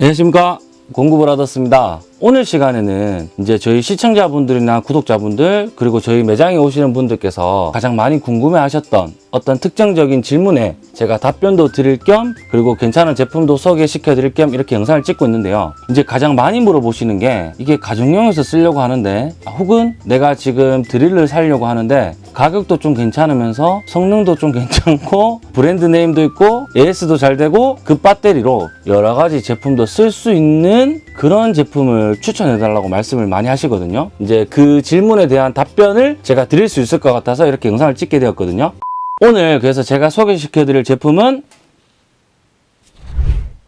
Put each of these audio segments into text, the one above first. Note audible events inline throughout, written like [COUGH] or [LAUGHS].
안녕하십니까? 공구브라더스입니다 오늘 시간에는 이제 저희 시청자분들이나 구독자분들 그리고 저희 매장에 오시는 분들께서 가장 많이 궁금해 하셨던 어떤 특정적인 질문에 제가 답변도 드릴 겸 그리고 괜찮은 제품도 소개시켜 드릴 겸 이렇게 영상을 찍고 있는데요. 이제 가장 많이 물어보시는 게 이게 가정용에서 쓰려고 하는데 아, 혹은 내가 지금 드릴을 살려고 하는데 가격도 좀 괜찮으면서 성능도 좀 [LAUGHS] 괜찮고 브랜드 네임도 있고 AS도 잘 되고 그 배터리로 여러 가지 제품도 쓸 수 있는 그런 제품을 추천해 달라고 말씀을 많이 하시거든요. 이제 그 질문에 대한 답변을 제가 드릴 수 있을 것 같아서 이렇게 영상을 찍게 되었거든요. 오늘 그래서 제가 소개시켜 드릴 제품은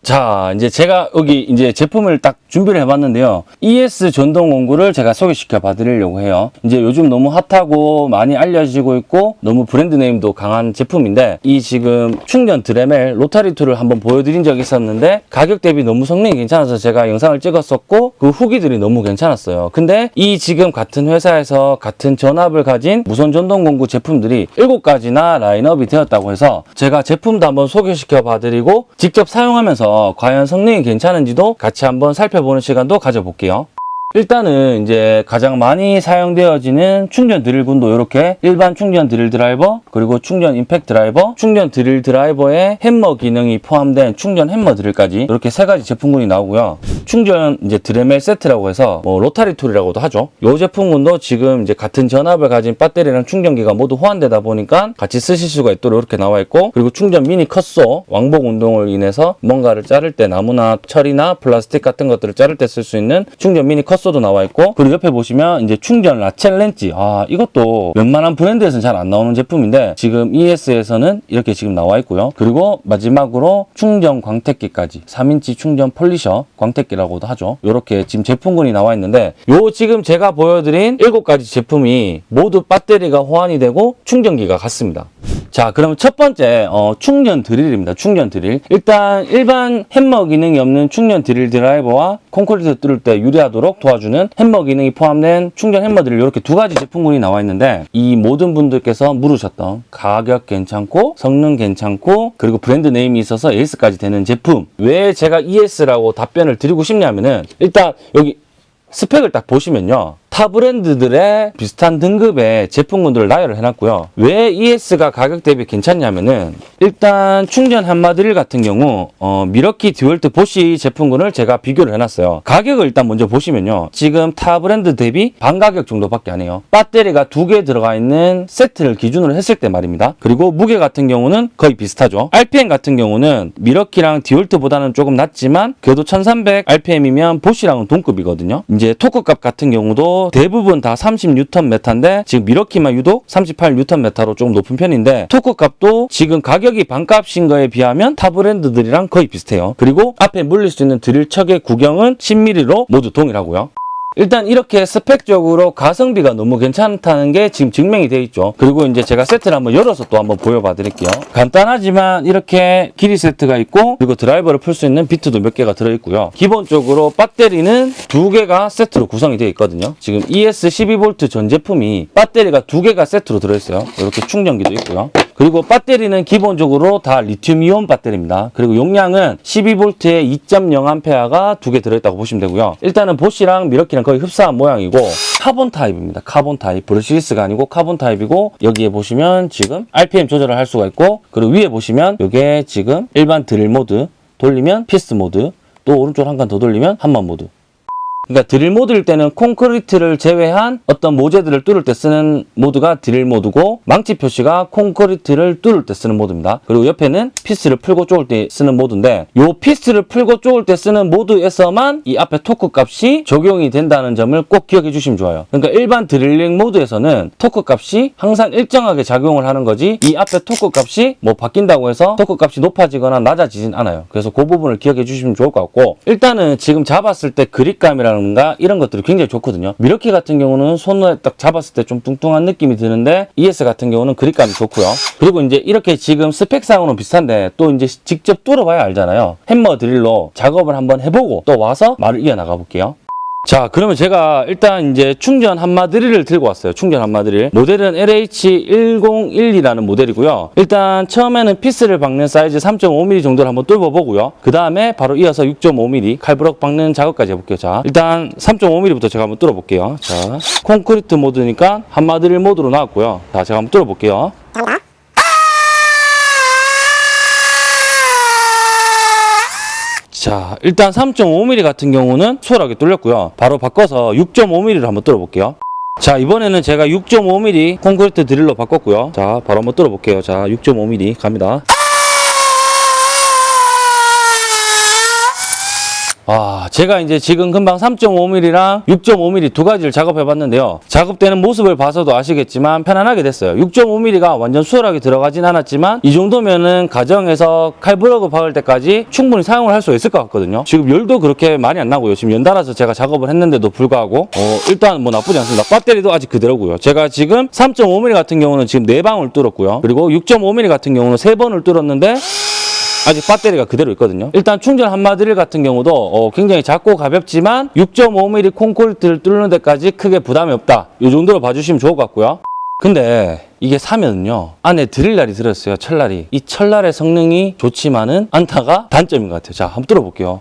자, 이제 제가 여기 이제 제품을 딱 준비를 해봤는데요. ES 전동 공구를 제가 소개시켜 봐드리려고 해요. 이제 요즘 너무 핫하고 많이 알려지고 있고 너무 brand name도 강한 제품인데 이 지금 충전 드레멜 rotary tool을 한번 보여드린 적이 있었는데 가격 대비 너무 성능이 괜찮아서 제가 영상을 찍었었고 그 후기들이 너무 괜찮았어요. 근데 이 지금 같은 회사에서 같은 전압을 가진 무선 전동 공구 제품들이 7가지나 라인업이 되었다고 해서 제가 제품도 한번 소개시켜 봐드리고 직접 사용하면서 과연 성능이 괜찮은지도 같이 한번 살펴보는 시간도 가져볼게요. 일단은 이제 가장 많이 사용되어지는 충전 드릴군도 이렇게 일반 충전 드릴 드라이버 그리고 충전 임팩트 드라이버 충전 드릴 드라이버에 햄머 기능이 포함된 충전 햄머 드릴까지 이렇게 세 가지 제품군이 나오고요. 충전 이제 드레멜 세트라고 해서 뭐 rotary tool이라고도 하죠. 이 제품군도 지금 이제 같은 전압을 가진 배터리랑 충전기가 모두 호환되다 보니까 같이 쓰실 수가 있도록 이렇게 나와 있고 그리고 충전 미니 cut saw 왕복 운동을 인해서 뭔가를 자를 때 나무나 철이나 플라스틱 같은 것들을 자를 때 쓸 수 있는 충전 미니 cut saw 도 나와 있고 그리고 옆에 보시면 이제 충전 ratchet 렌치 아 이것도 웬만한 브랜드에서는 잘 안 나오는 제품인데 지금 ES에서는 이렇게 지금 나와 있고요. 그리고 마지막으로 충전 광택기까지 3인치 충전 polisher 광택기라고도 하죠. 이렇게 지금 제품군이 나와 있는데 요 지금 제가 보여드린 7가지 제품이 모두 배터리가 호환이 되고 충전기가 같습니다. 자 그러면 첫 번째 어, 충전 드릴입니다. 충전 드릴. 일단 일반 햄머 기능이 없는 충전 드릴 드라이버와 콘크리트 뚫을 때 유리하도록 도와 주는 햄머 기능이 포함된 충전 햄머 드릴 이렇게 두 가지 제품군이 나와 있는데 이 모든 분들께서 물으셨던 가격 괜찮고 성능 괜찮고 그리고 brand name이 있어서 AS까지 되는 제품. 왜 제가 ES라고 답변을 드리고 싶냐면은 일단 여기 스펙을 딱 보시면요 타 브랜드들의 비슷한 등급의 제품군들을 나열을 해놨고요. 왜 ES가 가격 대비 괜찮냐면은 일단 충전 함마드릴 같은 경우 어, 밀워키 디월트 보쉬 제품군을 제가 비교를 해놨어요. 가격을 일단 먼저 보시면요. 지금 타 브랜드 대비 반 가격 정도밖에 안 해요. 배터리가 두 개 들어가 있는 세트를 기준으로 했을 때 말입니다. 그리고 무게 같은 경우는 거의 비슷하죠. RPM 같은 경우는 밀워키랑 디월트보다는 조금 낮지만 그래도 1300 RPM이면 보쉬랑은 동급이거든요. 이제 토크값 같은 경우도 대부분 다 30Nm인데 지금 밀워키만 유독 38Nm로 조금 높은 편인데 토크 값도 지금 가격이 반값인 거에 비하면 타 브랜드들이랑 거의 비슷해요. 그리고 앞에 물릴 수 있는 드릴 척의 구경은 10mm로 모두 동일하고요. 일단 이렇게 스펙적으로 가성비가 너무 괜찮다는 게 지금 증명이 돼 있죠. 그리고 이제 제가 세트를 한번 열어서 또 한번 보여봐 드릴게요. 간단하지만 이렇게 길이 세트가 있고 그리고 드라이버를 풀 수 있는 비트도 몇 개가 들어있고요. 기본적으로 배터리는 두 개가 세트로 구성이 되어 있거든요. 지금 ES 12V 전 제품이 배터리가 두 개가 세트로 들어있어요. 이렇게 충전기도 있고요. 그리고 배터리는 기본적으로 다 리튬이온 배터리입니다. 그리고 용량은 12V에 2.0A가 두 개 들어있다고 보시면 되고요. 일단은 보쉬랑 밀워키랑 거의 흡사한 모양이고 카본 타입입니다. 카본 타입. brushless가 아니고 카본 타입이고 여기에 보시면 지금 RPM 조절을 할 수가 있고 그리고 위에 보시면 이게 지금 일반 드릴 모드 돌리면 피스 모드 또 오른쪽 한 칸 더 돌리면 함마 모드 그러니까 드릴 모드일 때는 콘크리트를 제외한 어떤 모재들을 뚫을 때 쓰는 모드가 드릴 모드고 망치 표시가 콘크리트를 뚫을 때 쓰는 모드입니다. 그리고 옆에는 피스를 풀고 쪼을 때 쓰는 모드인데 이 피스를 풀고 쪼을 때 쓰는 모드에서만 이 앞에 토크 값이 적용이 된다는 점을 꼭 기억해 주시면 좋아요. 그러니까 일반 drilling 모드에서는 토크 값이 항상 일정하게 작용을 하는 거지 이 앞에 토크 값이 뭐 바뀐다고 해서 토크 값이 높아지거나 낮아지진 않아요. 그래서 그 부분을 기억해 주시면 좋을 것 같고 일단은 지금 잡았을 때 그립감이랑 라든가 이런 것들이 굉장히 좋거든요. 밀워키 같은 경우는 손에 딱 잡았을 때 좀 뚱뚱한 느낌이 드는데 ES 같은 경우는 그립감이 좋고요. 그리고 이제 이렇게 지금 스펙상으로는 비슷한데 또 이제 직접 뚫어봐야 알잖아요. hammer drill로 작업을 한번 해보고 또 와서 말을 이어나가 볼게요. 자, 그러면 제가 일단 이제 충전 함마드릴을 들고 왔어요. 충전 함마드릴. 모델은 LH1012라는 모델이고요. 일단 처음에는 피스를 박는 사이즈 3.5mm 정도를 한번 뚫어보고요. 그 다음에 바로 이어서 6.5mm 칼블럭 박는 작업까지 해볼게요. 자, 일단 3.5mm부터 제가 한번 뚫어볼게요. 자, 콘크리트 모드니까 함마드릴 모드로 나왔고요. 자, 제가 한번 뚫어볼게요. 자, 일단 3.5mm 같은 경우는 수월하게 뚫렸고요. 바로 바꿔서 6.5mm로 한번 뚫어볼게요. 자, 이번에는 제가 6.5mm 콘크리트 드릴로 바꿨고요. 자, 바로 한번 뚫어볼게요. 자, 6.5mm 갑니다. 아, 제가 이제 지금 금방 3.5mm랑 6.5mm 두 가지를 작업해 봤는데요. 작업되는 모습을 봐서도 아시겠지만 편안하게 됐어요. 6.5mm가 완전 수월하게 들어가진 않았지만 이 정도면은 가정에서 칼브러그 박을 때까지 충분히 사용을 할 수 있을 것 같거든요. 지금 열도 그렇게 많이 안 나고요. 지금 연달아서 제가 작업을 했는데도 불구하고 어, 일단 뭐 나쁘지 않습니다. 배터리도 아직 그대로고요. 제가 지금 3.5mm 같은 경우는 지금 4방울 뚫었고요. 그리고 6.5mm 같은 경우는 3번을 뚫었는데 아직 배터리가 그대로 있거든요. 일단 충전 한마드릴 같은 경우도 어, 굉장히 작고 가볍지만 6.5mm 콘크리트를 뚫는 데까지 크게 부담이 없다. 이 정도로 봐주시면 좋을 것 같고요. 근데 이게 사면요 안에 드릴날이 들었어요 철날이 이 철날의 성능이 좋지만은 않다가 단점인 것 같아요 자 한번 뚫어볼게요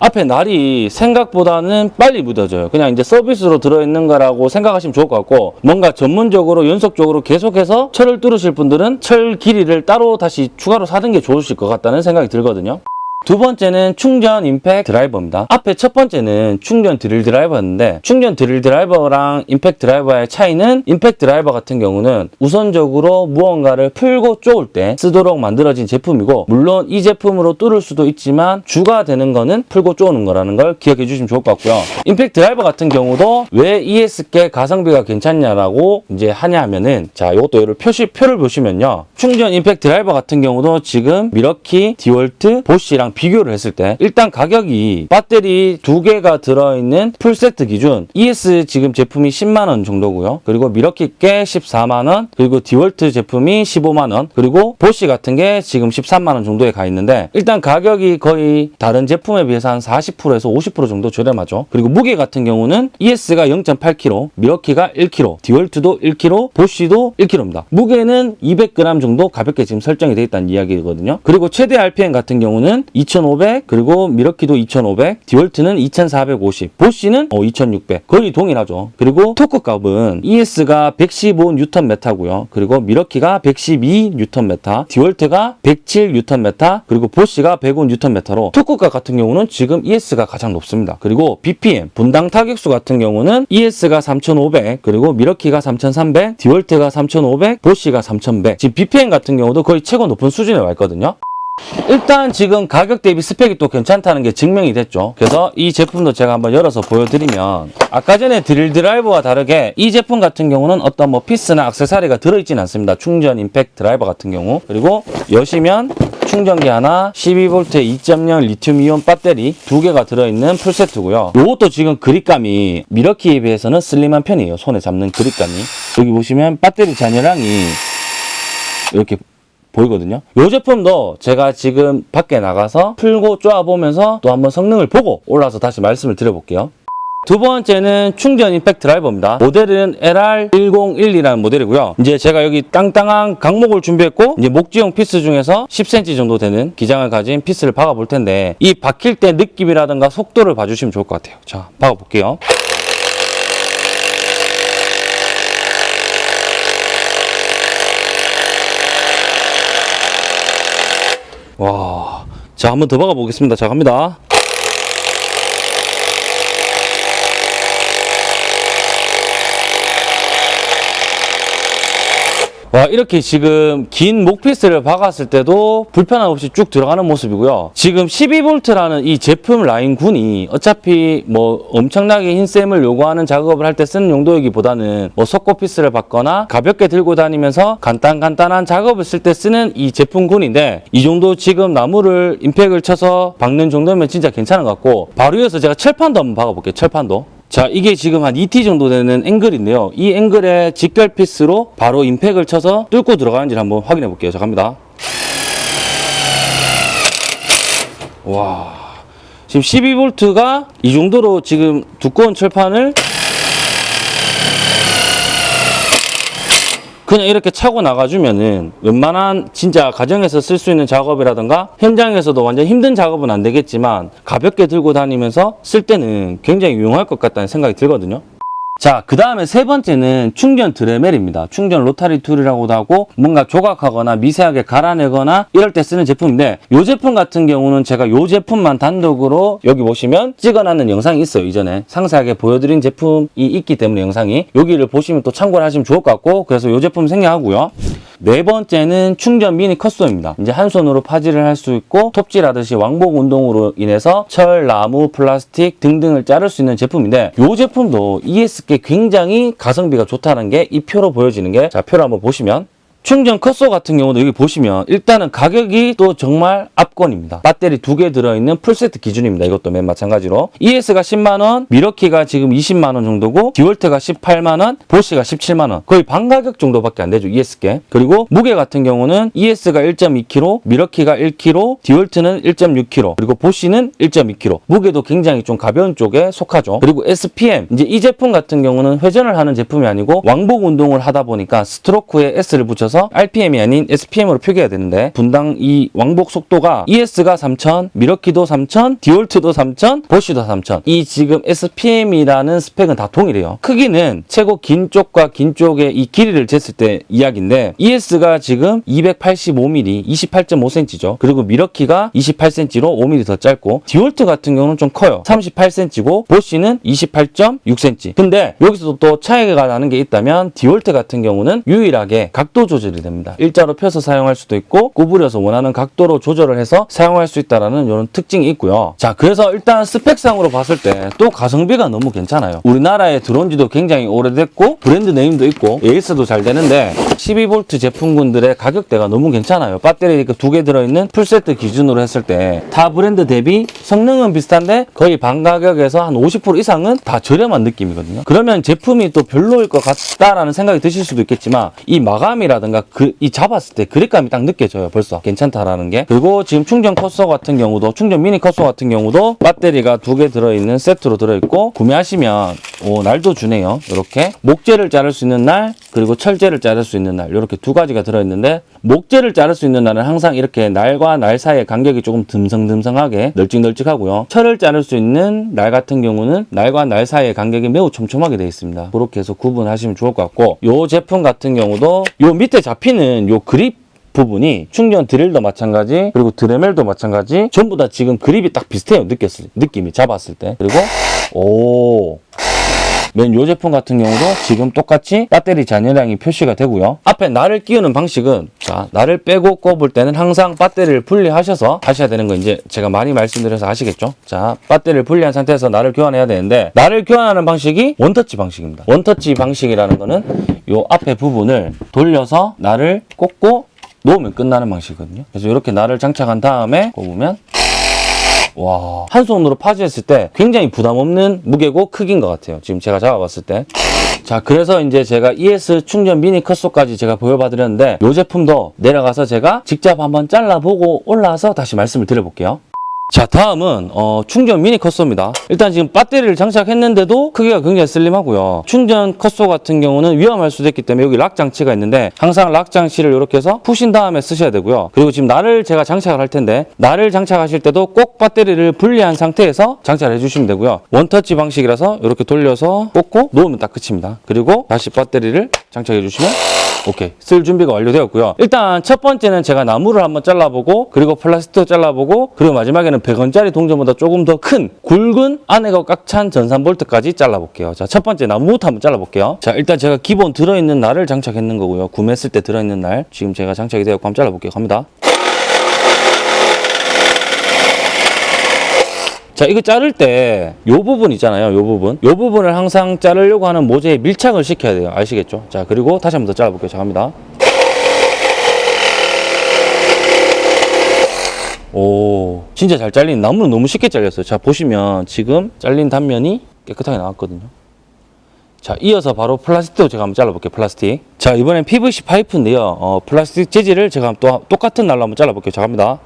앞에 날이 생각보다는 빨리 묻어져요. 그냥 이제 서비스로 들어있는 거라고 생각하시면 좋을 것 같고 뭔가 전문적으로 연속적으로 계속해서 철을 뚫으실 분들은 철 길이를 따로 다시 추가로 사는 게 좋으실 것 같다는 생각이 들거든요. 두 번째는 충전 임팩 드라이버입니다. 앞에 첫 번째는 충전 드릴 드라이버였는데 충전 드릴 드라이버랑 임팩 드라이버의 차이는 임팩 드라이버 같은 경우는 우선적으로 무언가를 풀고 쪼을 때 쓰도록 만들어진 제품이고 물론 이 제품으로 뚫을 수도 있지만 주가 되는 거는 풀고 쪼는 거라는 걸 기억해 주시면 좋을 것 같고요. 임팩 드라이버 같은 경우도 왜 ES께 가성비가 괜찮냐라고 이제 하냐 하면은 자 이것도 얘를 표시 표를 보시면요. 충전 임팩 드라이버 같은 경우도 지금 밀워키, 디월트, 보쉬랑 비교를 했을 때 일단 가격이 배터리 두 개가 들어있는 풀세트 기준 ES 지금 제품이 10만 원 정도고요. 그리고 밀워키 게 14만 원, 그리고 디월트 제품이 15만 원, 그리고 보쉬 같은 게 지금 13만 원 정도에 가 있는데 일단 가격이 거의 다른 제품에 비해서 한 40%에서 50% 정도 저렴하죠. 그리고 무게 같은 경우는 ES가 0.8kg, 밀워키가 1kg, 디월트도 1kg, 보쉬도 1kg입니다. 무게는 200g 정도 가볍게 지금 설정이 되어 있다는 이야기거든요. 그리고 최대 RPM 같은 경우는 2500 그리고 밀워키도 2500 디월트는 2450 보쉬는 어, 2600 거의 동일하죠. 그리고 토크 값은 ES가 115Nm 메타고요. 그리고 밀워키가 112Nm 메타 디월트가 107Nm 메타 그리고 보쉬가 105Nm 메타로 토크 값 같은 경우는 지금 ES가 가장 높습니다. 그리고 BPM 분당 타격수 같은 경우는 ES가 3500 그리고 밀워키가 3300 디월트가 3500 보쉬가 3100 지금 BPM 같은 경우도 거의 최고 높은 수준에 와 있거든요 일단 지금 가격 대비 스펙이 또 괜찮다는 게 증명이 됐죠. 그래서 이 제품도 제가 한번 열어서 보여드리면 아까 전에 드릴 드라이버와 다르게 이 제품 같은 경우는 어떤 뭐 피스나 악세사리가 들어있진 않습니다. 충전 임팩 드라이버 같은 경우 그리고 여시면 충전기 하나 12V 2.0 리튬 이온 배터리 두 개가 들어있는 풀세트고요. 이것도 지금 그립감이 미러키에 비해서는 슬림한 편이에요. 손에 잡는 그립감이. 여기 보시면 배터리 잔여량이 이렇게 보이거든요. 이 제품도 제가 지금 밖에 나가서 풀고 쪼아보면서 또 한번 성능을 보고 올라서 다시 말씀을 드려볼게요. 두 번째는 충전 임팩트 드라이버입니다. 모델은 LR1012라는 모델이고요. 이제 제가 여기 딴딴한 각목을 준비했고 이제 목재용 피스 중에서 10cm 정도 되는 기장을 가진 피스를 박아 볼 텐데 이 박힐 때 느낌이라든가 속도를 봐주시면 좋을 것 같아요. 자, 박아 볼게요. 와, 자 한번 더 박아 보겠습니다. 자 갑니다. 와 이렇게 지금 긴 목피스를 박았을 때도 불편함 없이 쭉 들어가는 모습이고요. 지금 12V라는 이 제품 라인군이 어차피 뭐 엄청나게 힘셈을 요구하는 작업을 할 때 쓰는 용도이기보다는 뭐 석고 피스를 박거나 가볍게 들고 다니면서 간단간단한 작업을 쓸 때 쓰는 이 제품군인데 이 정도 지금 나무를 임팩을 쳐서 박는 정도면 진짜 괜찮은 것 같고 바로 이어서 제가 철판도 한번 박아볼게요. 철판도. 자 이게 지금 한 2t 정도 되는 앵글인데요. 이 앵글에 직결 피스로 바로 임팩을 쳐서 뚫고 들어가는지 를 한번 확인해 볼게요. 자 갑니다. 와. 지금 12V가 이 정도로 지금 두꺼운 철판을 그냥 이렇게 차고 나가주면은 웬만한 진짜 가정에서 쓸 수 있는 작업이라든가 현장에서도 완전 힘든 작업은 안 되겠지만 가볍게 들고 다니면서 쓸 때는 굉장히 유용할 것 같다는 생각이 들거든요. 자, 그 다음에 세 번째는 충전 드레멜입니다. 충전 rotary tool이라고도 하고 뭔가 조각하거나 미세하게 갈아내거나 이럴 때 쓰는 제품인데 이 제품 같은 경우는 제가 이 제품만 단독으로 여기 보시면 찍어놨는 영상이 있어요. 이전에 상세하게 보여드린 제품이 있기 때문에 영상이 여기를 보시면 또 참고를 하시면 좋을 것 같고 그래서 이 제품 생략하고요. 네 번째는 충전 미니 cut saw입니다. 이제 한 손으로 파지를 할 수 있고 톱질하듯이 왕복 운동으로 인해서 철, 나무, 플라스틱 등등을 자를 수 있는 제품인데 이 제품도 ES께 굉장히 가성비가 좋다는 게 이 표로 보여지는 게 자 표를 한번 보시면 충전 cut saw 같은 경우도 여기 보시면 일단은 가격이 또 정말 압권입니다. 배터리 두 개 들어있는 풀세트 기준입니다. 이것도 맨 마찬가지로. ES가 10만원, 밀워키가 지금 20만원 정도고 디월트가 18만원, 보쉬가 17만원. 거의 반 가격 정도밖에 안 되죠. ES께. 그리고 무게 같은 경우는 ES가 1.2kg, 밀워키가 1kg, 디월트는 1.6kg, 그리고 보쉬는 1.2kg. 무게도 굉장히 좀 가벼운 쪽에 속하죠. 그리고 SPM. 이제 이 제품 같은 경우는 회전을 하는 제품이 아니고 왕복 운동을 하다 보니까 스트로크에 S를 붙여서 RPM이 아닌 SPM으로 표기해야 되는데 분당 이 왕복 속도가 ES가 3000, 밀워키도 3000, 디월트도 3000, 보쉬도 3000. 이 지금 SPM이라는 스펙은 다 동일해요. 크기는 최고 긴 쪽과 긴 쪽의 이 길이를 쟀을 때 이야기인데 ES가 지금 285mm, 28.5cm죠. 그리고 밀워키가 28cm로 5mm 더 짧고 디월트 같은 경우는 좀 커요. 38cm고 보쉬는 28.6cm. 근데 여기서도 또 차이가 나는 게 있다면 디월트 같은 경우는 유일하게 각도 조절 이 됩니다. 일자로 펴서 사용할 수도 있고 구부려서 원하는 각도로 조절을 해서 사용할 수 있다는 이런 특징이 있고요. 자, 그래서 일단 스펙상으로 봤을 때 또 가성비가 너무 괜찮아요. 우리나라에 들어온 지도 굉장히 오래됐고 브랜드 네임도 있고 AS도 잘 되는데 12V 제품군들의 가격대가 너무 괜찮아요. 배터리 두 개 들어있는 풀세트 기준으로 했을 때 타 브랜드 대비 성능은 비슷한데 거의 반 가격에서 한 50% 이상은 다 저렴한 느낌이거든요. 그러면 제품이 또 별로일 것 같다라는 생각이 드실 수도 있겠지만 이 마감이라든가 그, 이 잡았을 때 그립감이 딱 느껴져요. 벌써 괜찮다라는 게. 그리고 지금 충전 컷소 같은 경우도 충전 미니 컷소 같은 경우도 배터리가 두 개 들어있는 세트로 들어있고 구매하시면 오, 날도 주네요. 이렇게 목재를 자를 수 있는 날 그리고 철재를 자를 수 있는 날 이렇게 두 가지가 들어있는데 목재를 자를 수 있는 날은 항상 이렇게 날과 날 사이의 간격이 조금 듬성듬성하게 널찍널찍하고요. 철을 자를 수 있는 날 같은 경우는 날과 날 사이의 간격이 매우 촘촘하게 되어 있습니다. 그렇게 해서 구분하시면 좋을 것 같고 이 제품 같은 경우도 요 밑에 잡히는 요 그립 부분이 충전 드릴도 마찬가지 그리고 드레멜도 마찬가지 전부 다 지금 그립이 딱 비슷해요 느꼈을 느낌이 잡았을 때. 그리고 오 맨 요 제품 같은 경우도 지금 똑같이 배터리 잔여량이 표시가 되고요. 앞에 날을 끼우는 방식은 자 날을 빼고 꼽을 때는 항상 배터리를 분리하셔서 하셔야 되는 거 이제 제가 많이 말씀드려서 아시겠죠? 자 배터리를 분리한 상태에서 날을 교환해야 되는데 날을 교환하는 방식이 원터치 방식입니다. 원터치 방식이라는 거는 요 앞에 부분을 돌려서 날을 꽂고 놓으면 끝나는 방식이거든요. 그래서 이렇게 날을 장착한 다음에 꼽으면 와, 한 손으로 파지했을 때 굉장히 부담 없는 무게고 크기인 것 같아요. 지금 제가 잡아봤을 때. 자, 그래서 이제 제가 ES 충전 미니 컷소까지 제가 보여봐드렸는데 이 제품도 내려가서 제가 직접 한번 잘라보고 올라와서 다시 말씀을 드려볼게요. 자 다음은 어, 충전 미니 컷소입니다. 일단 지금 배터리를 장착했는데도 크기가 굉장히 슬림하고요. 충전 컷소 같은 경우는 위험할 수도 있기 때문에 여기 락 장치가 있는데 항상 락 장치를 이렇게 해서 푸신 다음에 쓰셔야 되고요. 그리고 지금 날을 제가 장착을 할 텐데 날을 장착하실 때도 꼭 배터리를 분리한 상태에서 장착을 해주시면 되고요. 원터치 방식이라서 이렇게 돌려서 꽂고 놓으면 딱 끝입니다. 그리고 다시 배터리를 장착해 주시면 오케이. 쓸 준비가 완료되었고요. 일단 첫 번째는 제가 나무를 한번 잘라보고 그리고 플라스틱도 잘라보고 그리고 마지막에는 100원짜리 동전보다 조금 더 큰 굵은 안에가 꽉 찬 전산 볼트까지 잘라볼게요. 자 첫 번째 나무부터 한번 잘라볼게요. 자 일단 제가 기본 들어있는 날을 장착했는 거고요. 구매했을 때 들어있는 날. 지금 제가 장착이 되었고 한번 잘라볼게요. 갑니다. 자 이거 자를 때요 부분 있잖아요. 요 부분. 요 부분을 항상 자르려고 하는 모재에 밀착을 시켜야 돼요. 아시겠죠? 자 그리고 다시 한번 더 잘라볼게요. 자 갑니다 오. 진짜 잘 잘린 나무는 너무 쉽게 잘렸어요. 자 보시면 지금 잘린 단면이 깨끗하게 나왔거든요. 자 이어서 바로 플라스틱도 제가 한번 잘라볼게요 플라스틱. 자 이번엔 PVC 파이프인데요. 어, 플라스틱 재질을 제가 또 똑같은 날로 한번 잘라볼게요. 자 갑니다.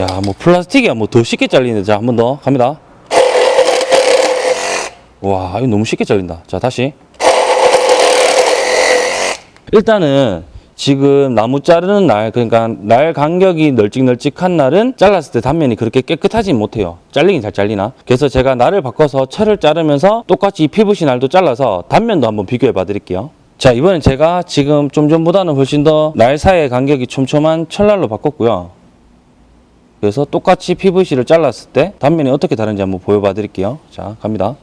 야, 뭐 플라스틱이야. 뭐 더 쉽게 잘리는데. 자, 한 번 더. 갑니다. 와, 이거 너무 쉽게 잘린다. 자, 다시. 일단은 지금 나무 자르는 날, 그러니까 날 간격이 널찍널찍한 날은 잘랐을 때 단면이 그렇게 깨끗하지 못해요. 잘리긴 잘 잘리나? 그래서 제가 날을 바꿔서 철을 자르면서 똑같이 이 PVC 날도 잘라서 단면도 한번 비교해 봐 드릴게요. 자, 이번엔 제가 지금 좀 전보다는 훨씬 더 날 사이의 간격이 촘촘한 철날로 바꿨고요. 그래서 똑같이 PVC를 잘랐을 때 단면이 어떻게 다른지 한번 보여봐 드릴게요. 자, 갑니다.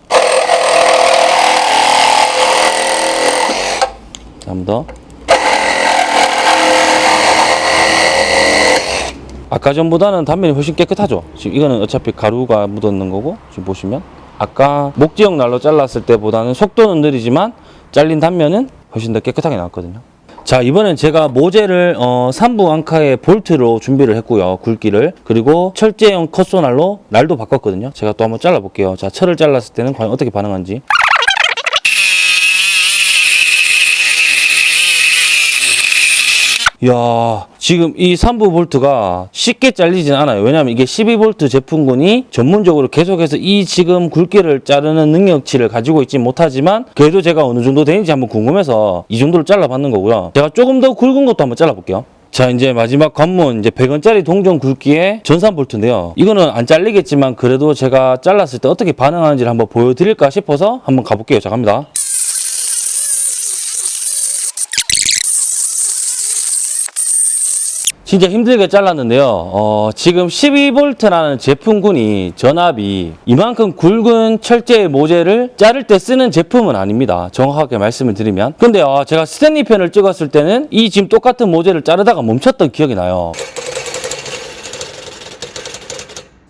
한번 더. 아까 전보다는 단면이 훨씬 깨끗하죠. 지금 이거는 어차피 가루가 묻었는 거고 지금 보시면. 아까 목지형 날로 잘랐을 때보다는 속도는 느리지만 잘린 단면은 훨씬 더 깨끗하게 나왔거든요. 자 이번엔 제가 모재를 어, 3부 앙카의 볼트로 준비를 했고요 굵기를. 그리고 철제형 컷소날로 날도 바꿨거든요. 제가 또 한번 잘라 볼게요. 자 철을 잘랐을 때는 과연 어떻게 반응하는지 야 지금 이 3부 볼트가 쉽게 잘리진 않아요. 왜냐하면 이게 12볼트 제품군이 전문적으로 계속해서 이 지금 굵기를 자르는 능력치를 가지고 있지 못하지만 그래도 제가 어느 정도 되는지 한번 궁금해서 이 정도로 잘라봤는 거고요. 제가 조금 더 굵은 것도 한번 잘라볼게요. 자 이제 마지막 관문 이제 100원짜리 동전 굵기의 전산 볼트인데요. 이거는 안 잘리겠지만 그래도 제가 잘랐을 때 어떻게 반응하는지를 한번 보여드릴까 싶어서 한번 가볼게요. 자 갑니다 진짜 힘들게 잘랐는데요. 어, 지금 12V라는 제품군이 전압이 이만큼 굵은 철제 모재를 자를 때 쓰는 제품은 아닙니다. 정확하게 말씀을 드리면. 근데 어, 제가 스탠리 편을 찍었을 때는 이 지금 똑같은 모재를 자르다가 멈췄던 기억이 나요.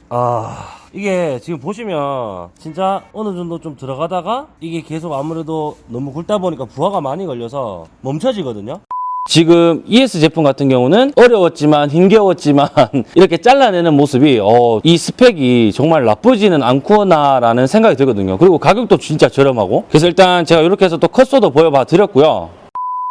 아 이게 지금 보시면 진짜 어느 정도 좀 들어가다가 이게 계속 아무래도 너무 굵다 보니까 부하가 많이 걸려서 멈춰지거든요. 지금 ES 제품 같은 경우는 어려웠지만 힘겨웠지만 [LAUGHS] 이렇게 잘라내는 모습이 어, 이 스펙이 정말 나쁘지는 않구나라는 생각이 들거든요. 그리고 가격도 진짜 저렴하고 그래서 일단 제가 이렇게 해서 또 컷소도 보여봐 드렸고요.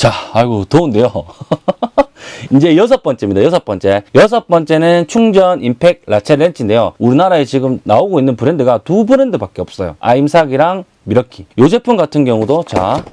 자, 아이고 더운데요. [LAUGHS] 이제 여섯 번째입니다. 여섯 번째. 여섯 번째는 충전 임팩 라체 렌치인데요. 우리나라에 지금 나오고 있는 브랜드가 두 브랜드밖에 없어요. 아임삭이랑 미러키. 이 제품 같은 경우도 자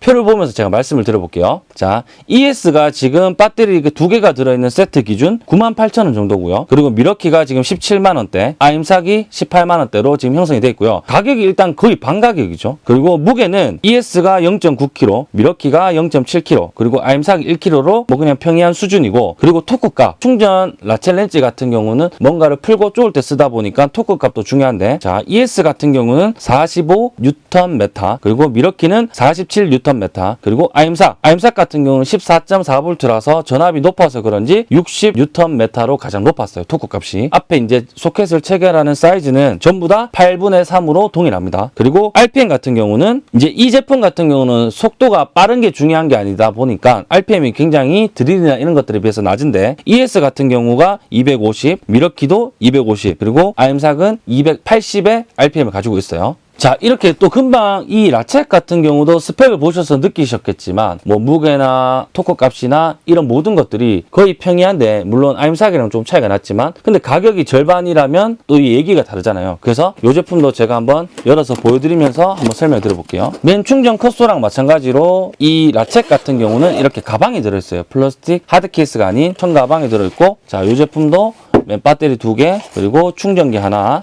표를 보면서 제가 말씀을 드려볼게요. 자, ES가 지금 배터리 그 두 개가 들어있는 세트 기준 98,000원 정도고요. 그리고 밀워키가 지금 17만원대, 아임삭이 18만원대로 지금 형성이 되어 있고요. 가격이 일단 거의 반 가격이죠. 그리고 무게는 ES가 0.9kg, 밀워키가 0.7kg, 그리고 아임삭이 1kg로 뭐 그냥 평이한 수준이고, 그리고 토크값, 충전 ratchet 렌치 같은 경우는 뭔가를 풀고 쪼을 때 쓰다 보니까 토크값도 중요한데, 자, ES 같은 경우는 45 뉴턴 메타, 그리고 밀워키는 47 뉴턴 메타, 그리고 아임삭, 아임삭 같은 경우는 14.4V라서 전압이 높아서 그런지 60 뉴턴 메타로 가장 높았어요. 토크 값이. 앞에 이제 소켓을 체결하는 사이즈는 전부 다 8분의 3으로 동일합니다. 그리고 RPM 같은 경우는 이제 이 제품 같은 경우는 속도가 빠른 게 중요한 게 아니다 보니까 RPM이 굉장히 드릴이나 이런 것들에 비해서 낮은데 ES 같은 경우가 250, 밀워키도 250, 그리고 아임삭은 280의 RPM을 가지고 있어요. 자 이렇게 또 금방 이 ratchet 같은 경우도 스펙을 보셔서 느끼셨겠지만 뭐 무게나 토크 값이나 이런 모든 것들이 거의 평이한데 물론 아임삭이랑 좀 차이가 났지만 근데 가격이 절반이라면 또 이 얘기가 다르잖아요. 그래서 이 제품도 제가 한번 열어서 보여드리면서 한번 설명 드려볼게요. 맨 충전 cut saw랑 마찬가지로 이 ratchet 같은 경우는 이렇게 가방이 들어있어요. 플라스틱 하드 케이스가 아닌 천 가방이 들어있고 자 이 제품도 맨 배터리 두 개 그리고 충전기 하나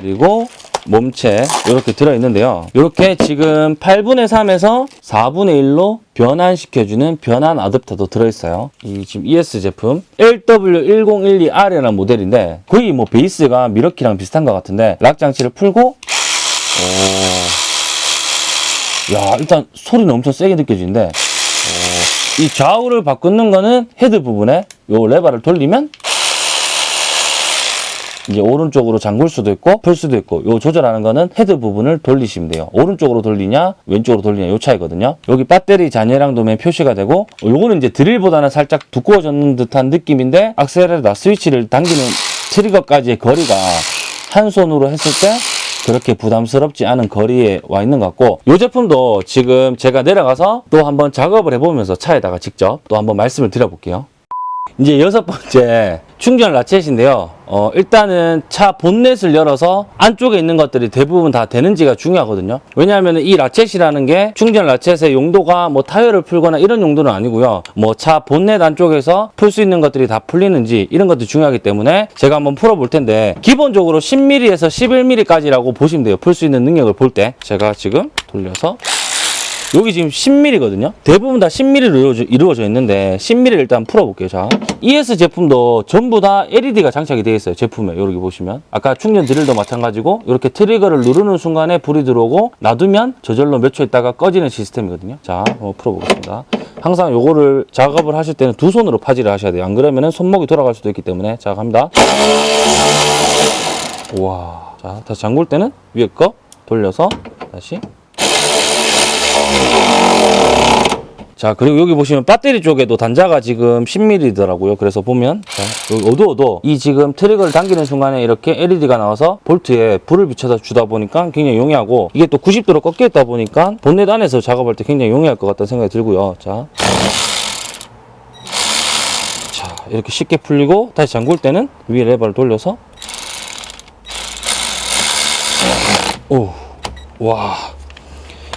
그리고 몸체 이렇게 들어있는데요. 이렇게 지금 8분의 3에서 4분의 1로 변환시켜주는 변환 어댑터도 들어있어요. 이 지금 ES 제품 LW1012R이라는 모델인데 거의 뭐 베이스가 밀워키랑 비슷한 것 같은데 lock 장치를 풀고 오. 야 일단 소리는 엄청 세게 느껴지는데 오. 이 좌우를 바꾸는 거는 헤드 부분에 요 레버를 돌리면 이제 오른쪽으로 잠글 수도 있고 풀 수도 있고 요 조절하는 거는 헤드 부분을 돌리시면 돼요. 오른쪽으로 돌리냐 왼쪽으로 돌리냐 요 차이거든요. 여기 배터리 잔여량도 맨 표시가 되고 요거는 이제 드릴보다는 살짝 두꺼워졌는 듯한 느낌인데 악셀레다 스위치를 당기는 트리거까지의 거리가 한 손으로 했을 때 그렇게 부담스럽지 않은 거리에 와 있는 것 같고 이 제품도 지금 제가 내려가서 또 한번 작업을 해보면서 차에다가 직접 또 한번 말씀을 드려볼게요. 이제 여섯 번째 충전 ratchet인데요. 어, 일단은 차 본넷을 열어서 안쪽에 있는 것들이 대부분 다 되는지가 중요하거든요. 왜냐하면 이 ratchet이라는 게 충전 라쳇의 용도가 뭐 타이어를 풀거나 이런 용도는 아니고요. 뭐 차 본넷 안쪽에서 풀 수 있는 것들이 다 풀리는지 이런 것들이 중요하기 때문에 제가 한번 풀어볼 텐데 기본적으로 10mm에서 11mm까지라고 보시면 돼요. 풀 수 있는 능력을 볼 때. 제가 지금 돌려서 여기 지금 10mm거든요. 대부분 다 10mm로 이루어져, 이루어져 있는데 10mm를 일단 풀어볼게요. 자, ES 제품도 전부 다 LED가 장착이 되어 있어요. 제품에 여기 보시면 아까 충전 드릴도 마찬가지고 이렇게 트리거를 누르는 순간에 불이 들어오고 놔두면 저절로 몇 초 있다가 꺼지는 시스템이거든요. 자, 한번 풀어보겠습니다. 항상 요거를 작업을 하실 때는 두 손으로 파지를 하셔야 돼요. 안 그러면 손목이 돌아갈 수도 있기 때문에 자 갑니다. 우와. 자, 다시 잠글 때는 위에 거 돌려서 다시 자 그리고 여기 보시면 배터리 쪽에도 단자가 지금 10mm더라고요. 그래서 보면 자 여기 어두워도 이 지금 트릭을 당기는 순간에 이렇게 LED가 나와서 볼트에 불을 비춰서 주다 보니까 굉장히 용이하고 이게 또 90도로 꺾여 있다 보니까 본넷 안에서 작업할 때 굉장히 용이할 것 같다는 생각이 들고요. 자, 자 이렇게 쉽게 풀리고 다시 잠글 때는 위에 레버를 돌려서. 오, 와.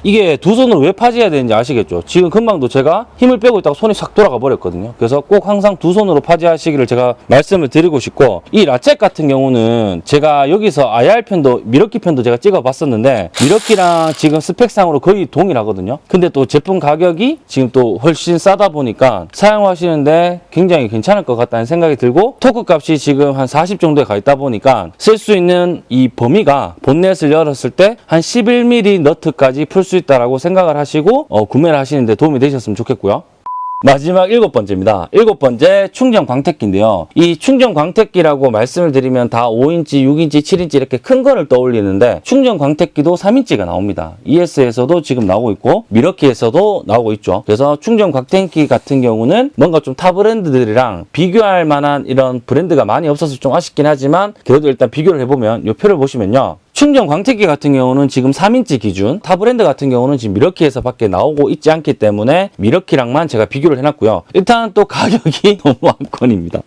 이게 두 손으로 왜 파지해야 되는지 아시겠죠? 지금 금방도 제가 힘을 빼고 있다가 손이 싹 돌아가 버렸거든요. 그래서 꼭 항상 두 손으로 파지하시기를 제가 말씀을 드리고 싶고 이 ratchet 같은 경우는 제가 여기서 IR 편도 밀워키 편도 제가 찍어 봤었는데 밀워키랑 지금 스펙상으로 거의 동일하거든요. 근데 또 제품 가격이 지금 또 훨씬 싸다 보니까 사용하시는데 굉장히 괜찮을 것 같다는 생각이 들고 토크 값이 지금 한 40 정도에 가 있다 보니까 쓸 수 있는 이 범위가 본넷을 열었을 때 한 11mm 너트까지 풀 수 있다라고 생각을 하시고 어, 구매를 하시는데 도움이 되셨으면 좋겠고요. 마지막 일곱 번째입니다. 일곱 번째 충전 광택기인데요. 이 충전 광택기라고 말씀을 드리면 다 5인치, 6인치, 7인치 이렇게 큰 거를 떠올리는데 충전 광택기도 3인치가 나옵니다. ES에서도 지금 나오고 있고 밀워키에서도 나오고 있죠. 그래서 충전 광택기 같은 경우는 뭔가 좀 타 브랜드들이랑 비교할 만한 이런 브랜드가 많이 없어서 좀 아쉽긴 하지만 그래도 일단 비교를 해보면 이 표를 보시면요. 충전 광택기 같은 경우는 지금 3인치 기준, 타 브랜드 같은 경우는 지금 밀워키에서 밖에 나오고 있지 않기 때문에 밀워키랑만 제가 비교를 해놨고요. 일단 또 가격이 [LAUGHS] 너무 압권입니다.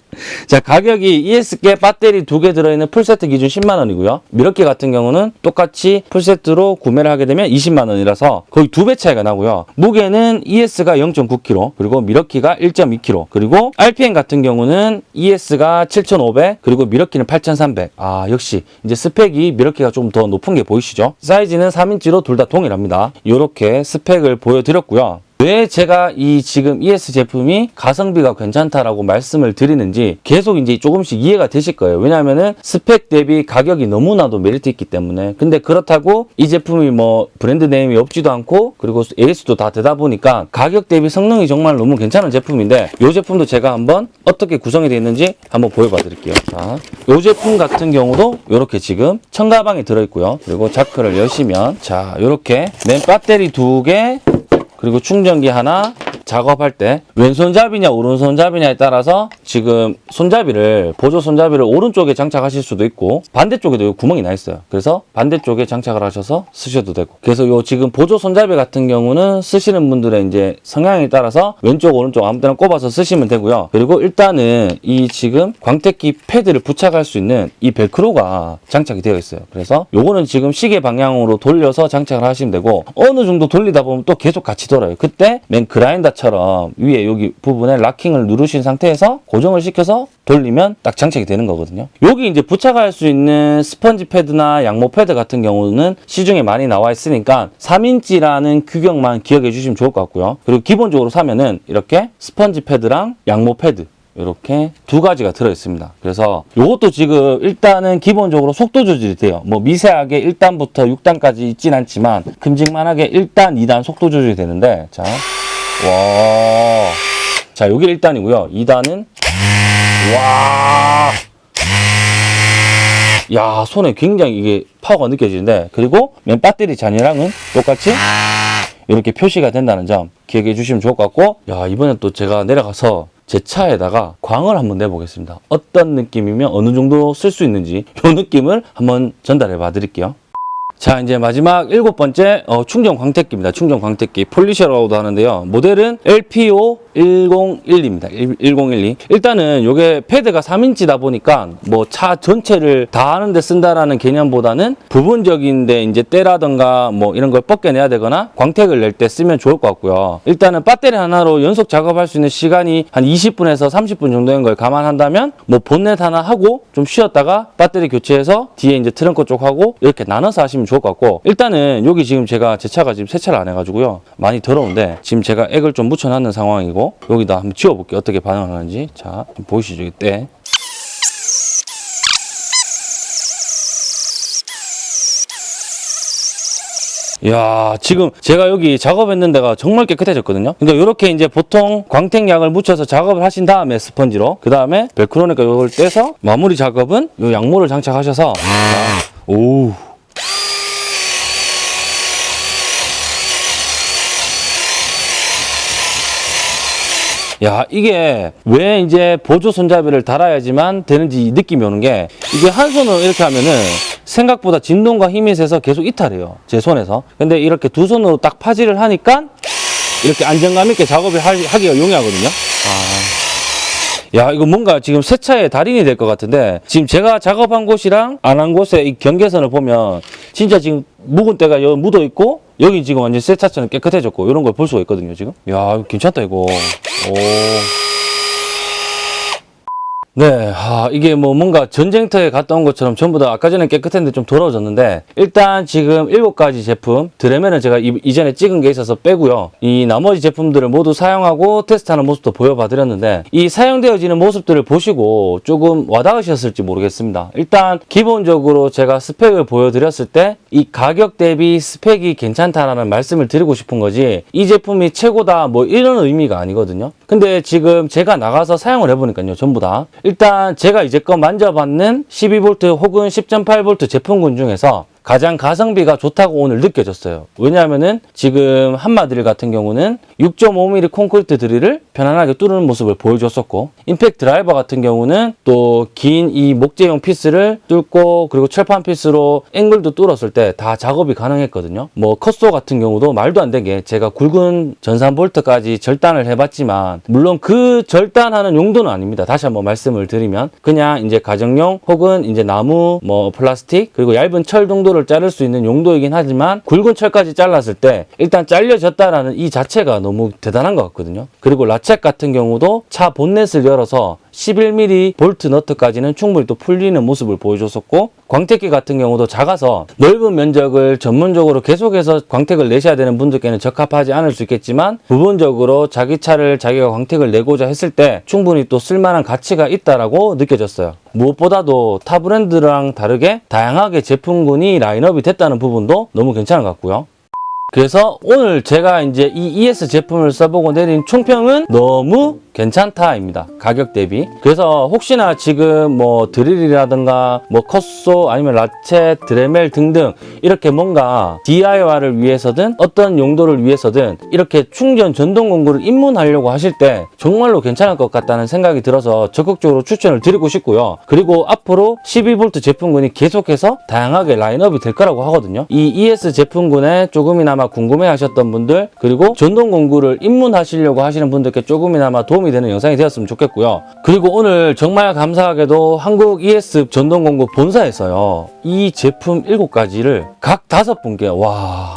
자, 가격이 ES께 배터리 두 개 들어있는 풀세트 기준 10만 원이고요. 밀워키 같은 경우는 똑같이 풀세트로 구매를 하게 되면 20만 원이라서 거의 두 배 차이가 나고요. 무게는 ES가 0.9kg, 그리고 밀워키가 1.2kg, 그리고 RPM 같은 경우는 ES가 7,500, 그리고 밀워키는 8,300. 아, 역시 이제 스펙이 밀워키가 좀더 높은 게 보이시죠? 사이즈는 3인치로 둘 다 동일합니다. 이렇게 스펙을 보여드렸고요. 왜 제가 이 지금 ES 제품이 가성비가 괜찮다라고 말씀을 드리는지 계속 이제 조금씩 이해가 되실 거예요. 왜냐하면은 스펙 대비 가격이 너무나도 메리트 있기 때문에. 근데 그렇다고 이 제품이 뭐 브랜드 네임이 없지도 않고 그리고 AS도 다 되다 보니까 가격 대비 성능이 정말 너무 괜찮은 제품인데 이 제품도 제가 한번 어떻게 구성이 되어 있는지 한번 보여봐 드릴게요. 자, 이 제품 같은 경우도 이렇게 지금 청가방이 들어있고요. 그리고 자크를 여시면 자, 이렇게 맨 배터리 두 개 그리고 충전기 하나 작업할 때 왼손잡이냐 오른손잡이냐에 따라서 지금 손잡이를 보조 손잡이를 오른쪽에 장착하실 수도 있고 반대쪽에도 요 구멍이 나 있어요. 그래서 반대쪽에 장착을 하셔서 쓰셔도 되고. 그래서 요 지금 보조 손잡이 같은 경우는 쓰시는 분들의 이제 성향에 따라서 왼쪽 오른쪽 아무 데나 꼽아서 쓰시면 되고요. 그리고 일단은 이 지금 광택기 패드를 부착할 수 있는 이 벨크로가 장착이 되어 있어요. 그래서 요거는 지금 시계 방향으로 돌려서 장착을 하시면 되고 어느 정도 돌리다 보면 또 계속 같이 돌아요. 그때 맨 그라인더 처럼 위에 여기 부분에 locking을 누르신 상태에서 고정을 시켜서 돌리면 딱 장착이 되는 거거든요. 여기 이제 부착할 수 있는 스펀지 패드나 양모 패드 같은 경우는 시중에 많이 나와 있으니까 3인치라는 규격만 기억해 주시면 좋을 것 같고요. 그리고 기본적으로 사면은 이렇게 스펀지 패드랑 양모 패드 이렇게 두 가지가 들어 있습니다. 그래서 이것도 지금 일단은 기본적으로 속도 조절이 돼요. 뭐 미세하게 1단부터 6단까지 있진 않지만 큼직만하게 1단, 2단 속도 조절이 되는데 자, 와, 자 여기 1단이고요. 2단은 와, 야 손에 굉장히 이게 파워가 느껴지는데 그리고 맨 배터리 잔여량은 똑같이 이렇게 표시가 된다는 점 기억해 주시면 좋을 것 같고 야 이번엔 또 제가 내려가서 제 차에다가 광을 한번 내보겠습니다. 어떤 느낌이면 어느 정도 쓸 수 있는지 이 느낌을 한번 전달해 봐 드릴게요 자 이제 마지막 일곱 번째 어, 충전 광택기입니다. 충전 광택기 폴리셔라고도 하는데요. 모델은 LPO 101입니다. 1012. 일단은 이게 패드가 3인치다 보니까 뭐 차 전체를 다 하는데 쓴다라는 개념보다는 부분적인데 이제 때라던가 뭐 이런 걸 벗겨내야 되거나 광택을 낼 때 쓰면 좋을 것 같고요. 일단은 배터리 하나로 연속 작업할 수 있는 시간이 한 20분에서 30분 정도인 걸 감안한다면 뭐 본넷 하나 하고 좀 쉬었다가 배터리 교체해서 뒤에 이제 트렁크 쪽 하고 이렇게 나눠서 하시면 좋을 것 같고 일단은 여기 지금 제가 제 차가 지금 세차를 안 해가지고요. 많이 더러운데 지금 제가 액을 좀 묻혀놨는 상황이고 여기다 한번 지워볼게요. 어떻게 반응하는지. 자, 보이시죠? 이때. 이야 지금 제가 여기 작업했는 데가 정말 깨끗해졌거든요 그러니까 이렇게 이제 보통 광택약을 묻혀서 작업을 하신 다음에 스펀지로 그 다음에 벨크로니까 이걸 떼서 마무리 작업은 이 양모를 장착하셔서 자, 오 야 이게 왜 이제 보조 손잡이를 달아야지만 되는지 느낌이 오는 게 이게 한 손으로 이렇게 하면은 생각보다 진동과 힘이 세서 계속 이탈해요 제 손에서 근데 이렇게 두 손으로 딱 파지를 하니까 이렇게 안정감 있게 작업을 할- 하기가 용이하거든요 아. 야 이거 뭔가 지금 세차의 달인이 될 것 같은데 지금 제가 작업한 곳이랑 안 한 곳의 이 경계선을 보면 진짜 지금 묵은 때가 여기 묻어 있고 여기 지금 완전 세차처럼 깨끗해졌고 이런 걸 볼 수가 있거든요 지금 야 괜찮다 이거 오. 네, 아, 이게 뭐 뭔가 전쟁터에 갔다 온 것처럼 전부 다 아까 전에 깨끗했는데 좀 더러워졌는데 일단 지금 일곱 가지 제품 드레면은 제가 이, 이전에 찍은 게 있어서 빼고요. 이 나머지 제품들을 모두 사용하고 테스트하는 모습도 보여봐 드렸는데 이 사용되어지는 모습들을 보시고 조금 와닿으셨을지 모르겠습니다. 일단 기본적으로 제가 스펙을 보여드렸을 때 이 가격 대비 스펙이 괜찮다라는 말씀을 드리고 싶은 거지 이 제품이 최고다 뭐 이런 의미가 아니거든요. 근데 지금 제가 나가서 사용을 해보니까요 전부 다. 일단 제가 이제껏 만져봤는 12V 혹은 10.8V 제품군 중에서 가장 가성비가 좋다고 오늘 느껴졌어요. 왜냐하면은 지금 한마 드릴 같은 경우는 6.5mm 콘크리트 드릴을 편안하게 뚫는 모습을 보여줬었고 임팩트 드라이버 같은 경우는 또 긴 이 목재용 피스를 뚫고 그리고 철판 피스로 앵글도 뚫었을 때 다 작업이 가능했거든요. 뭐 cut saw 같은 경우도 말도 안 되게 제가 굵은 전산 볼트까지 절단을 해봤지만 물론 그 절단하는 용도는 아닙니다. 다시 한번 말씀을 드리면 그냥 이제 가정용 혹은 이제 나무 뭐 플라스틱 그리고 얇은 철 정도 를 자를 수 있는 용도이긴 하지만 굵은 철까지 잘랐을 때 일단 잘려졌다라는 이 자체가 너무 대단한 것 같거든요. 그리고 ratchet 같은 경우도 차 본넷을 열어서 11mm 볼트 너트까지는 충분히 또 풀리는 모습을 보여줬었고 광택기 같은 경우도 작아서 넓은 면적을 전문적으로 계속해서 광택을 내셔야 되는 분들께는 적합하지 않을 수 있겠지만 부분적으로 자기 차를 자기가 광택을 내고자 했을 때 충분히 또 쓸만한 가치가 있다라고 느껴졌어요. 무엇보다도 타 브랜드랑 다르게 다양하게 제품군이 라인업이 됐다는 부분도 너무 괜찮은 것 같고요. 그래서 오늘 제가 이제 이 ES 제품을 써보고 내린 총평은 너무 괜찮다입니다. 가격 대비. 그래서 혹시나 지금 뭐 드릴이라든가 뭐 컷소 아니면 라체, 드레멜 등등 이렇게 뭔가 DIY를 위해서든 어떤 용도를 위해서든 이렇게 충전 전동 공구를 입문하려고 하실 때 정말로 괜찮을 것 같다는 생각이 들어서 적극적으로 추천을 드리고 싶고요. 그리고 앞으로 12V 제품군이 계속해서 다양하게 라인업이 될 거라고 하거든요. 이 ES 제품군에 조금이나마 궁금해 하셨던 분들 그리고 전동 공구를 입문하시려고 하시는 분들께 조금이나마 도움 이 되는 영상이 되었으면 좋겠고요. 그리고 오늘 정말 감사하게도 한국 ES 전동 공구 본사에서요. 이 제품 7가지를 각 다섯 분께 와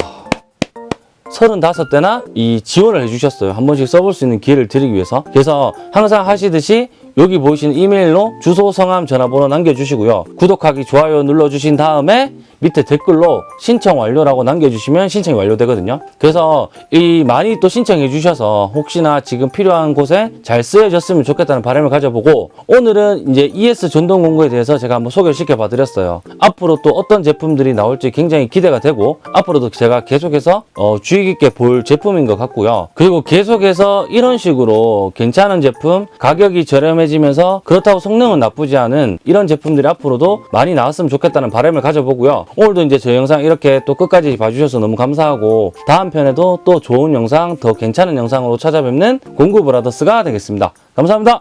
35대나 이 지원을 해주셨어요. 한 번씩 써볼 수 있는 기회를 드리기 위해서. 그래서 항상 하시듯이 여기 보이시는 이메일로 주소, 성함, 전화번호 남겨주시고요. 구독하기, 좋아요 눌러주신 다음에 밑에 댓글로 신청 완료라고 남겨주시면 신청이 완료되거든요. 그래서 이 많이 또 신청해 주셔서 혹시나 지금 필요한 곳에 잘 쓰여졌으면 좋겠다는 바람을 가져보고 오늘은 이제 ES 전동 공구에 대해서 제가 한번 소개를 시켜봐 드렸어요. 앞으로 또 어떤 제품들이 나올지 굉장히 기대가 되고 앞으로도 제가 계속해서 어, 주의 깊게 볼 제품인 것 같고요. 그리고 계속해서 이런 식으로 괜찮은 제품 가격이 저렴 해지면서 그렇다고 성능은 나쁘지 않은 이런 제품들이 앞으로도 많이 나왔으면 좋겠다는 바람을 가져보고요. 오늘도 이제 저 영상 이렇게 또 끝까지 봐주셔서 너무 감사하고 다음 편에도 또 좋은 영상 더 괜찮은 영상으로 찾아뵙는 공구 브라더스가 되겠습니다. 감사합니다.